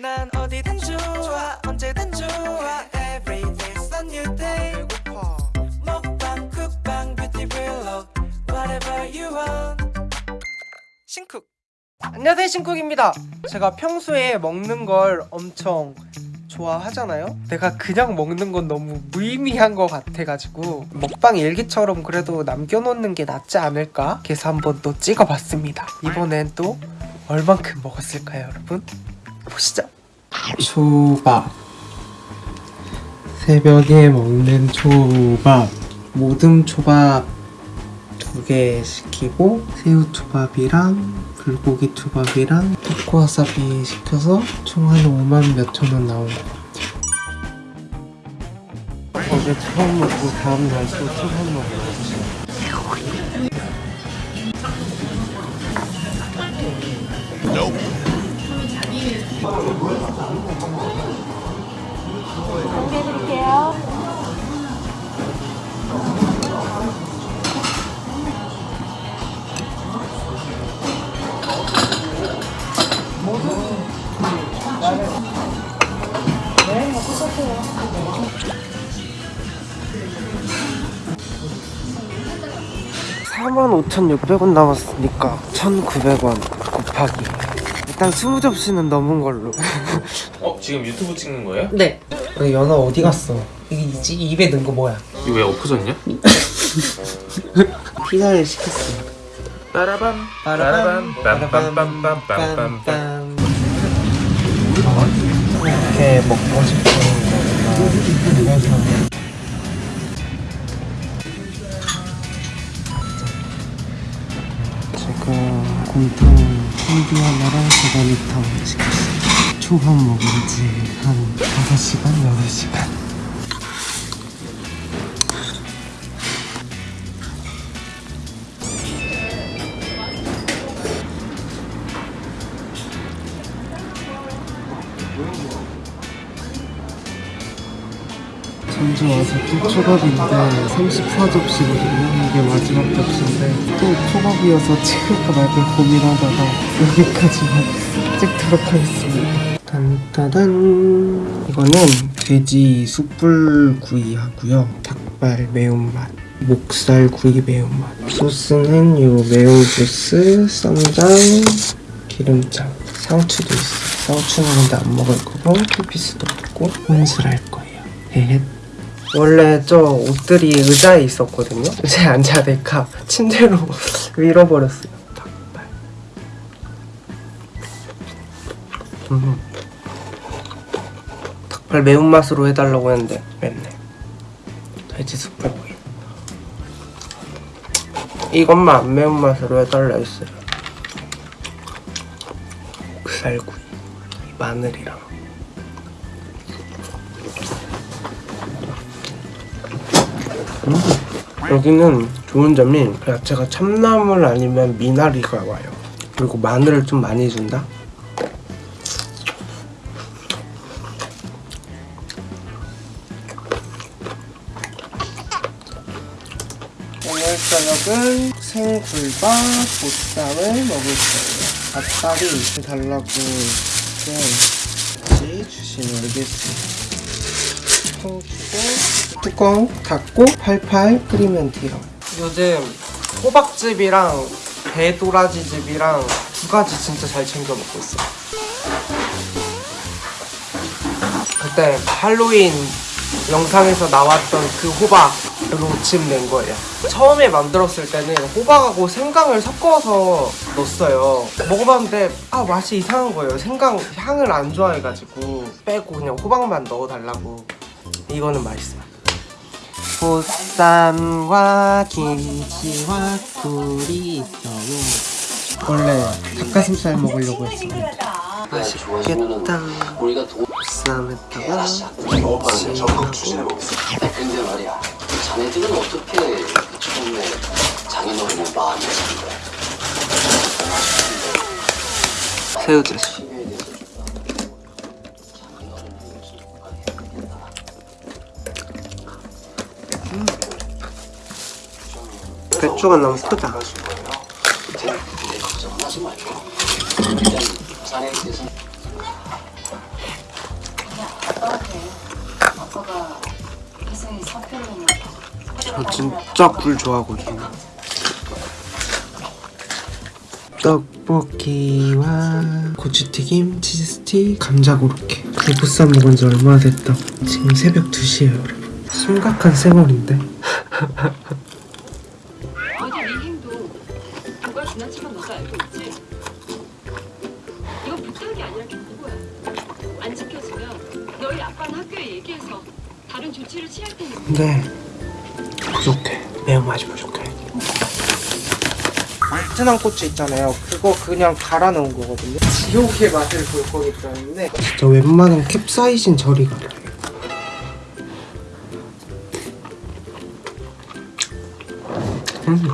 난 어디든 좋아 언제든 좋아. Every day's a new day. 먹방 쿡방 뷰티 블록 Whatever you want. 신쿡. 안녕하세요 신쿡입니다. 제가 평소에 먹는 걸 엄청 좋아하잖아요? 내가 그냥 먹는 건 너무 무의미한 것 같아가지고 먹방 일기처럼 그래도 남겨놓는 게 낫지 않을까? 그래서 한번 또 찍어봤습니다. 이번엔 또 얼만큼 먹었을까요 여러분? 보시죠. 초밥. 새벽에 먹는 초밥. 모듬 초밥 두 개 시키고 새우 초밥이랑 불고기 초밥이랑 타코와사비 시켜서 총 한 5만 몇천 원 나온 것 같아요. 어제 처음 먹고 다음날 또 처음 먹어요 사만 5,600원 남았으니까 1,900원 곱하기 일단 20접시는 넘은 걸로 어? 지금 유튜브 찍는 거예요? 네 연어 어디 갔어? 이게 입에 넣은 거 뭐야? 이거 왜 엎어졌냐? 피자를 시켰어 빠라밤. 빠라밤. 빰빰빰빰빰빰빰 빰빰 이렇게 먹고 싶은 지금 곰탕 한두 하나랑 도가니탕 시켰어요. 초밥 먹은 지한 5시간, 6시간 전주 와서 또 초밥인데 34접시거든요 이게 마지막 접시인데 또 초밥이어서 찍을까 말까 고민하다가 여기까지만 찍도록 하겠습니다. 딴따단. 이거는 돼지 숯불 구이 하고요. 닭발 매운맛 목살 구이 매운맛. 소스는 요 매운 소스 쌈장 기름장. 상추도 있어 상추는 근데 안 먹을 거고 풀피스도 먹고 혼술 할 거예요. 헤헷 원래 저 옷들이 의자에 있었거든요. 의자에 앉아야 될까 침대로 밀어버렸어요. 닭발. 음. 닭발 매운맛으로 해달라고 했는데 맵네. 돼지 숯불구이. 이것만 안 매운맛으로 해달라 했어요. 목살구이. 마늘이랑. 여기는 좋은 점이 그 야채가 참나물 아니면 미나리가 와요. 그리고 마늘을 좀 많이 준다. 오늘 저녁은 생굴밥 보쌈을 먹을 거예요. 이렇게 달라고 이렇게 주시면 되겠습니다. 통 주고 뚜껑 닫고 팔팔 끓이면 돼요. 요즘 호박즙이랑 배도라지즙이랑 두 가지 진짜 잘 챙겨 먹고 있어요. 그때 할로윈 영상에서 나왔던 그 호박으로 즙낸 거예요. 처음에 만들었을 때는 호박하고 생강을 섞어서 넣었어요. 먹어봤는데 아 맛이 이상한 거예요. 생강 향을 안 좋아해가지고 빼고 그냥 호박만 넣어달라고. 이거는 맛있어요. 보쌈과 김치와 굴이 있어요. 원래 닭가슴살 먹으려고 했습니다. 맛있겠다. 보쌈에다가 추진해 보겠습니다. 근데 말이야, 자네들은 어떻게 처음에 장인어른의 마음을 잡는 거야? 새우젓 음. 배추가 너무 크다. 저 진짜 굴 좋아하거든요. 떡볶이와 고추튀김, 치즈스틱, 감자고로케. 보쌈 먹은 지 얼마 됐다. 지금 새벽 2시에요 심각한 생활인데. 어제 네 행동 누가 지나친 건 너도 알고 있지? 이거 부탁이 아니라 경고야. 안 지켜지면 너희 아빠는 학교에 얘기해서 다른 조치를 취할 테니까. 근데 부족해. 매운 맛이 부족해. 베트남 고추 있잖아요. 그거 그냥 갈아 넣은 거거든요. 지옥의 맛을 볼 거기 때문에. 진짜 웬만한 캡사이신 저리가 음.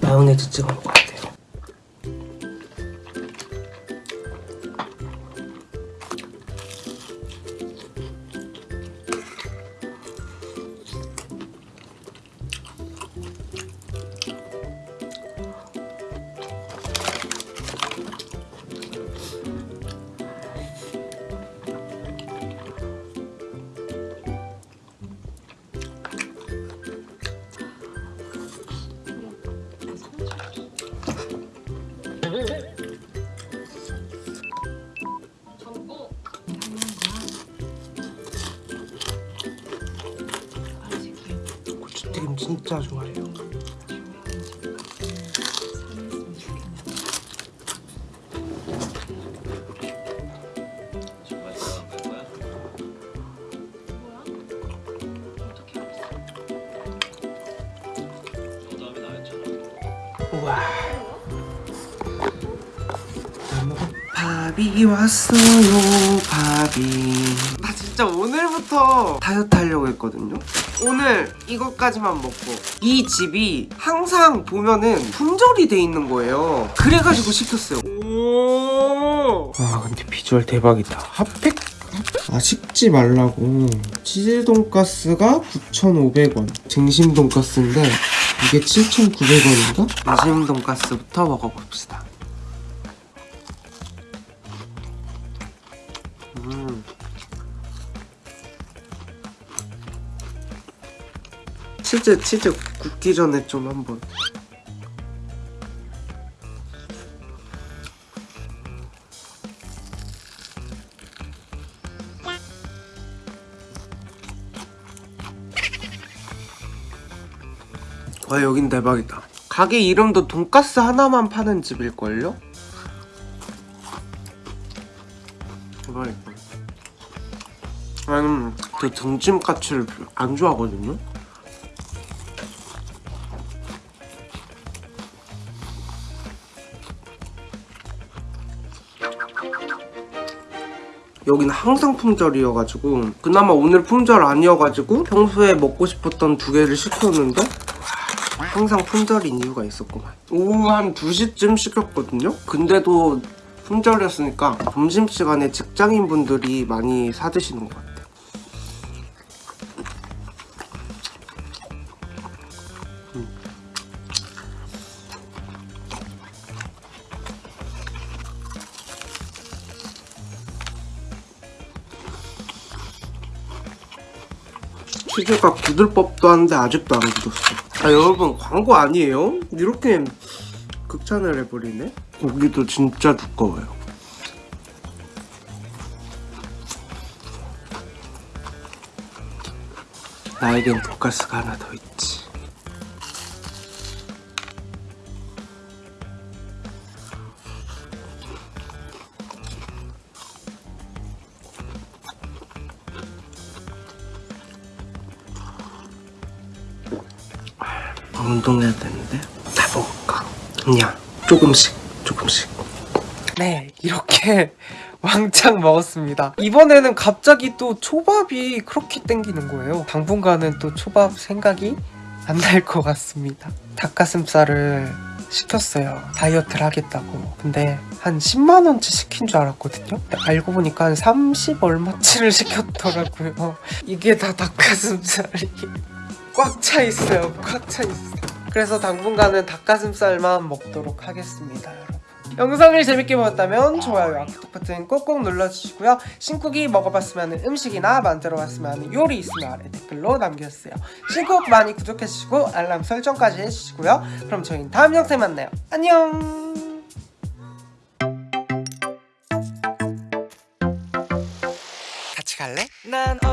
마요네즈 찍어 먹어 고추튀김 진짜 좋아해요. 우와 밥이 왔어요 밥이. 나 진짜 오늘부터 다이어트 하려고 했거든요. 오늘 이것까지만 먹고 이 집이 항상 보면은 품절이 돼 있는 거예요. 그래가지고 시켰어요. 와 근데 비주얼 대박이다. 핫팩? 아 식지 말라고. 치즈 돈가스가 9,500원. 등심 돈가스인데 이게 7,900원인가? 등심 돈가스부터 먹어봅시다 치즈 치즈 굽기 전에 좀 한번. 와 여긴 대박이다. 가게 이름도 돈가스 하나만 파는 집일걸요? 대박이다. 나는 그 등심까치를 안 좋아하거든요 여기는 항상 품절이어가지고 그나마 오늘 품절 아니어가지고 평소에 먹고 싶었던 두 개를 시켰는데 항상 품절인 이유가 있었구만. 오후 한 2시쯤 시켰거든요? 근데도 품절이었으니까 점심시간에 직장인분들이 많이 사드시는 것 같아요 치즈가 굳을 법도 한데 아직도 안 굳었어. 아 여러분 광고 아니에요? 이렇게 극찬을 해버리네? 고기도 진짜 두꺼워요. 나에겐 돈가스가 하나 더 있지 운동해야 되는데? 다 먹을까? 그냥 조금씩 조금씩. 네 이렇게 왕창 먹었습니다. 이번에는 갑자기 또 초밥이 그렇게 땡기는 거예요. 당분간은 또 초밥 생각이 안 날 것 같습니다. 닭가슴살을 시켰어요. 다이어트를 하겠다고. 근데 한 10만원치 시킨 줄 알았거든요. 알고 보니까 한 30 얼마치를 시켰더라고요. 이게 다 닭가슴살이 꽉 차 있어요 꽉 차 있어요 그래서 당분간은 닭가슴살만 먹도록 하겠습니다 여러분 영상을 재밌게 보셨다면 좋아요와 구독 버튼 꼭꼭 눌러주시고요. 신쿡이 먹어봤으면 하는 음식이나 만들어봤으면 하는 요리 있으면 아래 댓글로 남겨주세요. 신쿡 많이 구독해주시고 알람 설정까지 해주시고요. 그럼 저희는 다음 영상에 만나요. 안녕! 같이 갈래? 좋아